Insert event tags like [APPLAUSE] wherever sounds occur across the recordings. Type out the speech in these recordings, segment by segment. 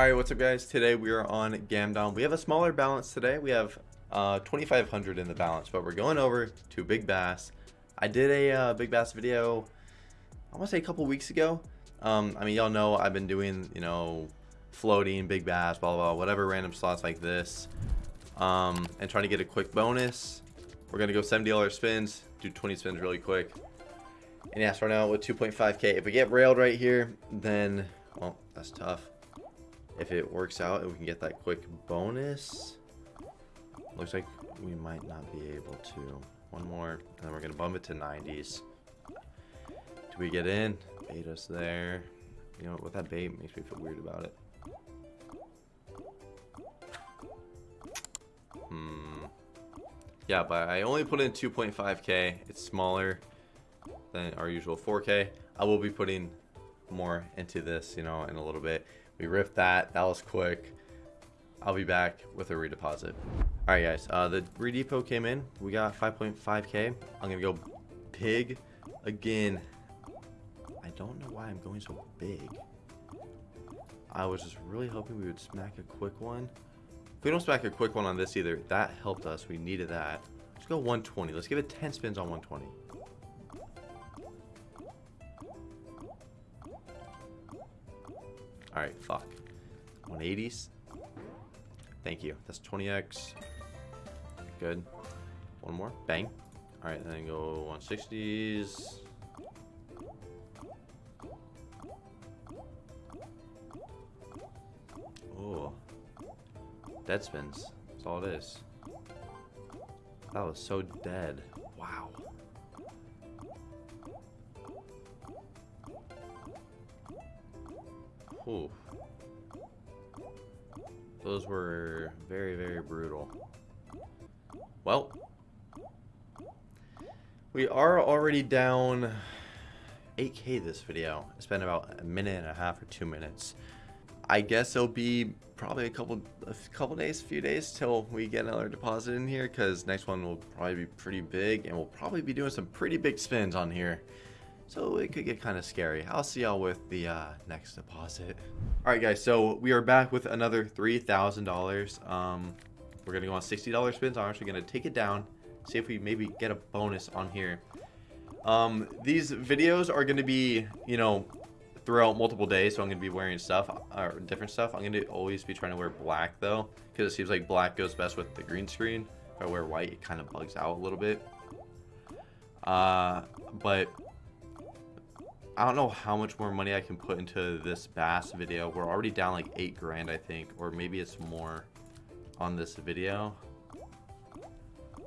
Alright, what's up guys? Today we are on Gamdom. We have a smaller balance today. We have uh, 2500 in the balance, but we're going over to Big Bass. I did a uh, Big Bass video, I want to say a couple weeks ago. Um, I mean, y'all know I've been doing, you know, floating, Big Bass, blah, blah, blah, whatever random slots like this. Um, and trying to get a quick bonus. We're going to go $70 spins, do 20 spins really quick. And yeah, start out with 2.5k. If we get railed right here, then, well, that's tough if it works out and we can get that quick bonus looks like we might not be able to. One more and then we're gonna bump it to 90s do we get in? Bait us there. You know with that bait makes me feel weird about it. Hmm. Yeah but I only put in 2.5k it's smaller than our usual 4k I will be putting more into this you know in a little bit we ripped that. That was quick. I'll be back with a redeposit. All right, guys. Uh, the redepot came in. We got 5.5k. I'm going to go big again. I don't know why I'm going so big. I was just really hoping we would smack a quick one. If we don't smack a quick one on this either, that helped us. We needed that. Let's go 120. Let's give it 10 spins on 120. Alright, fuck. 180s. Thank you. That's 20x. Good. One more. Bang. Alright, then go 160s. Oh. Dead spins. That's all it is. That was so dead. Were very, very brutal. Well, we are already down 8k this video. It's been about a minute and a half or two minutes. I guess it'll be probably a couple a couple days, a few days till we get another deposit in here because next one will probably be pretty big and we'll probably be doing some pretty big spins on here. So it could get kind of scary. I'll see y'all with the uh, next deposit. All right, guys. So we are back with another $3,000. Um, we're going to go on $60 spins. I'm actually going to take it down. See if we maybe get a bonus on here. Um, these videos are going to be, you know, throughout multiple days. So I'm going to be wearing stuff, or different stuff. I'm going to always be trying to wear black, though. Because it seems like black goes best with the green screen. If I wear white, it kind of bugs out a little bit. Uh, but I don't know how much more money I can put into this bass video. We're already down like eight grand, I think, or maybe it's more on this video.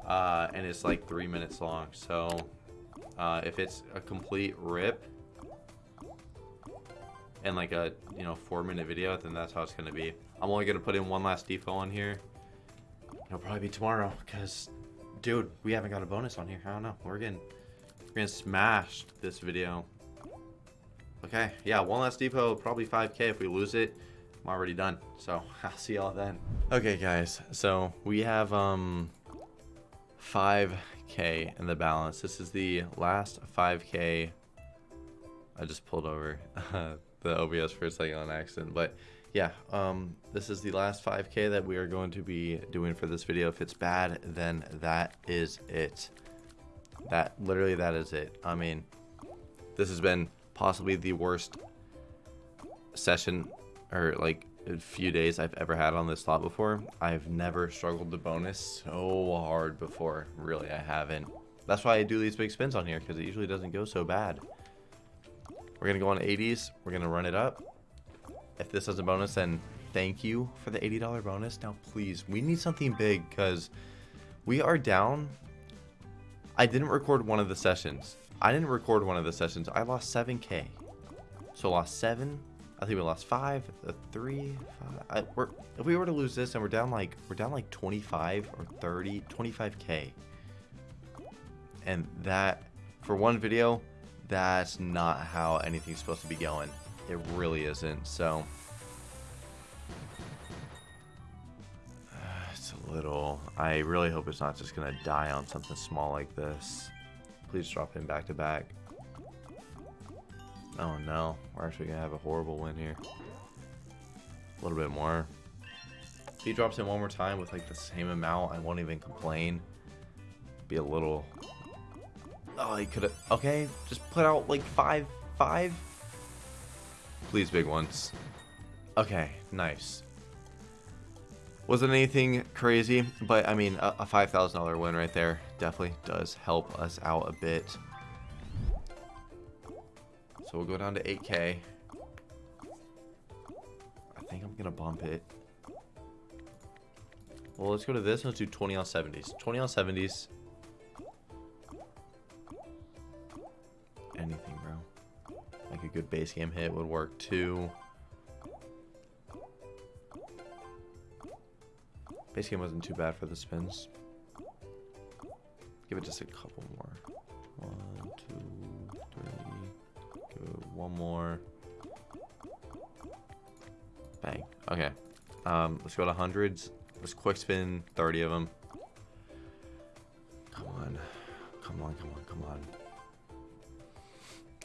Uh, and it's like three minutes long. So uh, if it's a complete rip and like a you know four minute video, then that's how it's gonna be. I'm only gonna put in one last defo on here. It'll probably be tomorrow because, dude, we haven't got a bonus on here. I don't know. We're getting we're getting smashed this video. Okay, yeah, one last depot, probably 5k. If we lose it, I'm already done. So [LAUGHS] I'll see y'all then. Okay, guys, so we have um 5k in the balance. This is the last 5k. I just pulled over [LAUGHS] the OBS for a second on accident, but yeah, um, this is the last 5k that we are going to be doing for this video. If it's bad, then that is it. That literally that is it. I mean, this has been possibly the worst session or like a few days I've ever had on this slot before. I've never struggled the bonus so hard before. Really, I haven't. That's why I do these big spins on here because it usually doesn't go so bad. We're going to go on 80s. We're going to run it up. If this is a bonus, then thank you for the $80 bonus. Now, please, we need something big because we are down. I didn't record one of the sessions. I didn't record one of the sessions. I lost 7k. So lost 7. I think we lost 5, a 3, five. I, if we were to lose this and we're down like we're down like 25 or 30, 25k. And that for one video, that's not how anything's supposed to be going. It really isn't. So little I really hope it's not just going to die on something small like this. Please drop him back to back. Oh no, we're actually gonna have a horrible win here. A little bit more. If he drops in one more time with like the same amount, I won't even complain. Be a little... Oh, he could have... Okay, just put out like five, five? Please, big ones. Okay, nice. Wasn't anything crazy, but I mean, a, a $5,000 win right there definitely does help us out a bit. So we'll go down to 8K. I think I'm going to bump it. Well, let's go to this. Let's do 20 on 70s. 20 on 70s. Anything, bro. Like a good base game hit would work too. Base game wasn't too bad for the spins. Give it just a couple more. One, two, three. Give it one more. Bang. Okay. Um, let's go to hundreds. Let's quick spin 30 of them.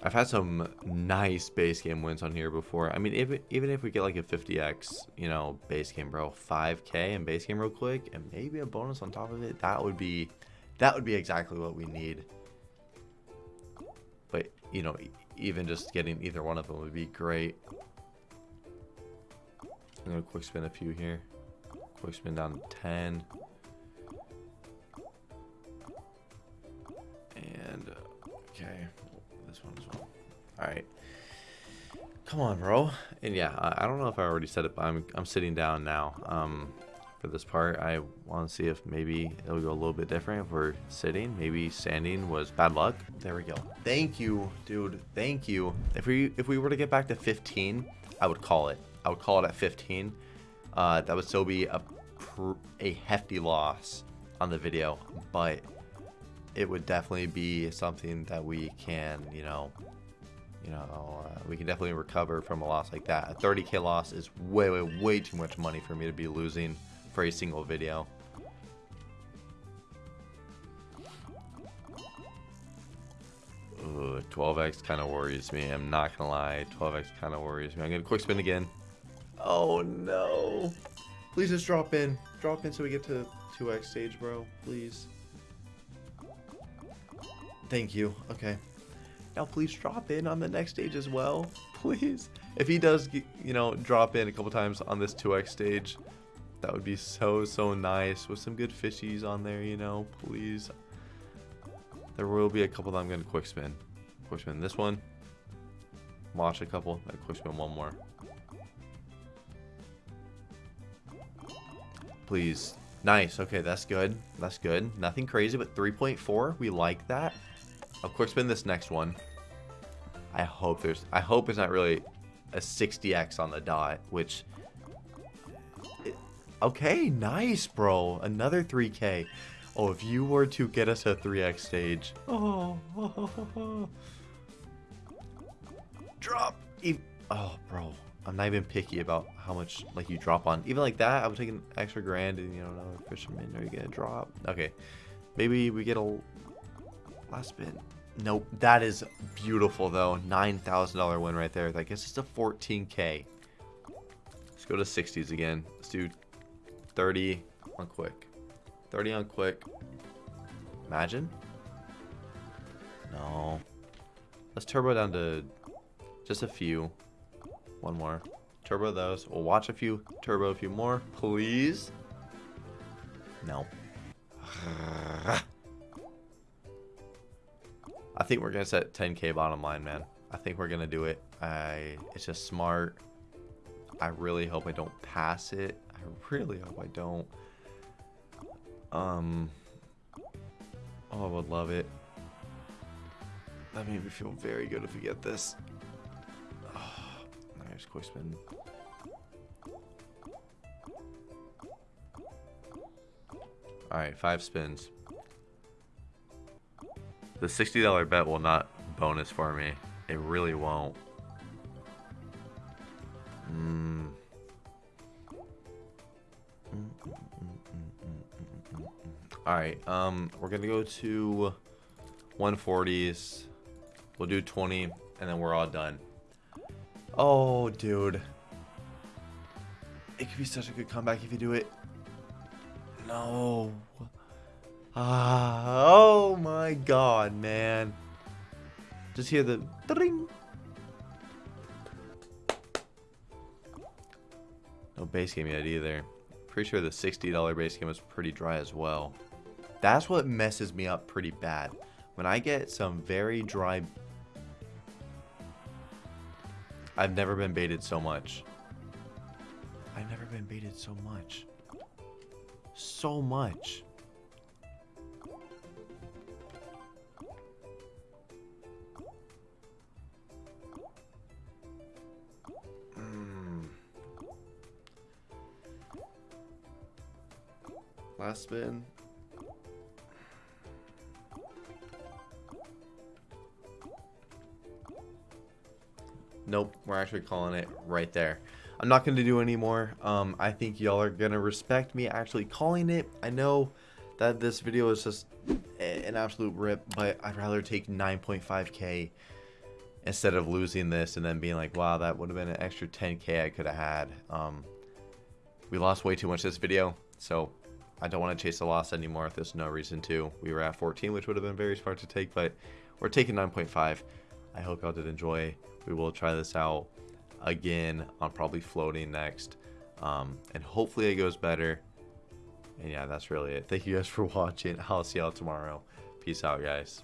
I've had some nice base game wins on here before. I mean, if, even if we get like a 50x, you know, base game, bro, 5k and base game real quick, and maybe a bonus on top of it, that would be, that would be exactly what we need. But, you know, even just getting either one of them would be great. I'm going to quick spin a few here. Quick spin down to 10. Alright. Come on, bro. And yeah, I, don't know if I already said it, but I'm, I'm sitting down now. Um, for this part, I want to see if maybe it'll go a little bit different if we're sitting. Maybe standing was bad luck. There we go. Thank you, dude. Thank you. If we if we were to get back to 15, I would call it. I would call it at 15. Uh, that would still be a a hefty loss on the video, but it would definitely be something that we can, you know, you know, uh, we can definitely recover from a loss like that. A 30k loss is way, way, way too much money for me to be losing for a single video. Ooh, 12x kind of worries me. I'm not gonna lie. 12x kind of worries me. I'm gonna quick spin again. Oh no. Please just drop in. Drop in so we get to 2x stage, bro. Please. Thank you. Okay. Now please drop in on the next stage as well. [LAUGHS] Please. If he does, you know, drop in a couple times on this 2x stage, that would be so, so nice. With some good fishies on there, you know. Please. There will be a couple that I'm going to quick spin. Quick spin this one. Watch a couple. Quick spin one more. Please. Nice. Okay, that's good. That's good. Nothing crazy, but 3.4. We like that. I'll quick spin this next one. I hope there's... I hope it's not really a 60x on the dot, which... Okay, nice, bro. Another 3k. Oh, if you were to get us a 3x stage... Oh. [LAUGHS] Drop! Oh, bro. I'm not even picky about how much like you drop on. Even like that, I would take an extra grand and you know another fisherman. Are you gonna drop? Okay, maybe we get a last spin. Nope, that is beautiful though. Nine thousand dollar win right there. I guess it's a 14k. Let's go to 60s again. Let's do 30 on quick. 30 on quick. Imagine. No. Let's turbo down to just a few. One more. Turbo those. We'll watch a few. Turbo a few more. Please. No. [SIGHS] think we're to set 10k bottom line, man. I think we're to do it. I. It's just smart. I really hope I don't pass it. I really hope I don't. Um. Oh, I would love it. That made me feel very good if we get this [SIGHS] Nice quick spin. Alright, five spins. The $60 bet will not bonus for me. It really won't. Mm. Alright, um, we're gonna go to 140s. We'll do 20, and then we're all done. Oh, dude. It could be such a good comeback if you do it. No. Ah, oh my god, man. Just hear the ding. No base game yet either. Pretty sure the $60 base game was pretty dry as well. That's what messes me up pretty bad. When I get some very dry... I've never been baited so much. I've never been baited so much. So much. Spin. Nope, we're actually calling it right there. I'm not going to do any more. Um, I think y'all are going to respect me actually calling it. I know that this video is just an absolute rip, but I'd rather take 9.5k instead of losing this and then being like, wow, that would have been an extra 10k I could have had. Um, we lost way too much this video, so I don't want to chase the loss anymore if there's no reason to. We were at 14, which would have been very smart to take, but we're taking 9.5. I hope y'all did enjoy. We will try this out again on probably floating next. Um, and hopefully it goes better. And yeah, that's really it. Thank you guys for [LAUGHS] watching. I'll see y'all tomorrow. Peace out, guys.